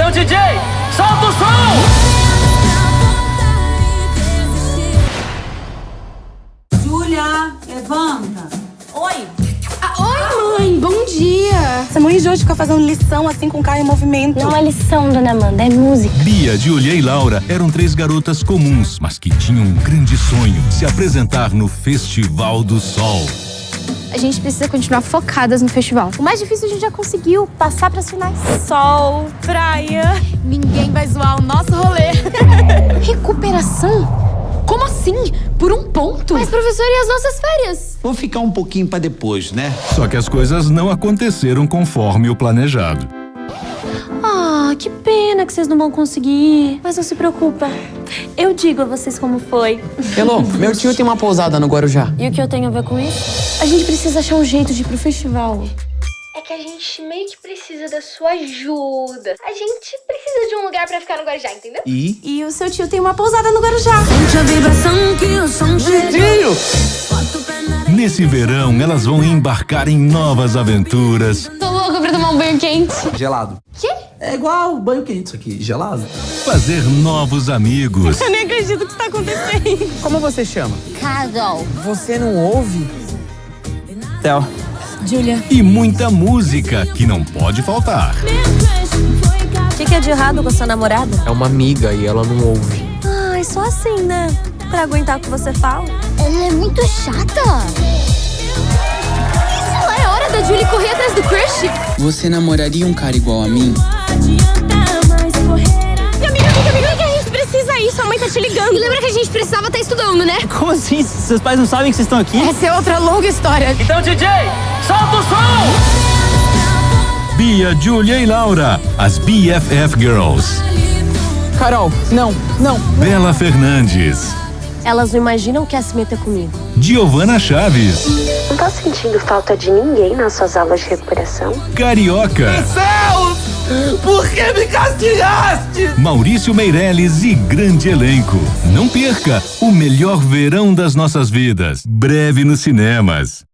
Então, DJ, solta o som! Júlia, levanta. Oi! Ah, oi, mãe, bom dia. Você morre de hoje ficar fazendo lição assim com o carro em movimento. Não é lição, dona Amanda, é música. Bia, Julia e Laura eram três garotas comuns, mas que tinham um grande sonho: se apresentar no Festival do Sol. A gente precisa continuar focadas no festival. O mais difícil a gente já conseguiu, passar pras finais. Sol, praia. Ninguém vai zoar o nosso rolê. Recuperação? Como assim? Por um ponto? Mas, professor, e as nossas férias? Vou ficar um pouquinho para depois, né? Só que as coisas não aconteceram conforme o planejado. Que pena que vocês não vão conseguir. Mas não se preocupa. Eu digo a vocês como foi. Hello, meu tio tem uma pousada no Guarujá. E o que eu tenho a ver com isso? A gente precisa achar um jeito de ir pro festival. É que a gente meio que precisa da sua ajuda. A gente precisa de um lugar pra ficar no Guarujá, entendeu? E? E o seu tio tem uma pousada no Guarujá. Nesse verão, elas vão embarcar em novas aventuras, Tô louca pra tomar um banho quente. Gelado. Quê? É igual banho quente isso aqui, gelado. fazer novos amigos Eu nem acredito que isso tá acontecendo. Como você chama? Carol. Você não ouve? Theo, Julia. e muita música que não pode faltar. O que, que é de errado com a sua namorada? É uma amiga e ela não ouve. Ai, só assim, né? Pra aguentar o que você fala. Ela é muito chata. Isso não é hora da Julie correr atrás do crush? Você namoraria um cara igual a mim? Ir. Sua mãe tá te ligando. E lembra que a gente precisava estar estudando, né? como assim? Seus pais não sabem que vocês estão aqui? Essa é outra longa história. Então, DJ, solta o som! Bia, Julia e Laura, as BFF Girls. Carol, não, não. Bela Fernandes, Elas não imaginam o que é se meter comigo. Giovana Chaves, Não tá sentindo falta de ninguém nas suas aulas de recuperação? Carioca, Céus! Por que me castigaste? Maurício Meirelles e grande elenco. Não perca o melhor verão das nossas vidas. Breve nos cinemas.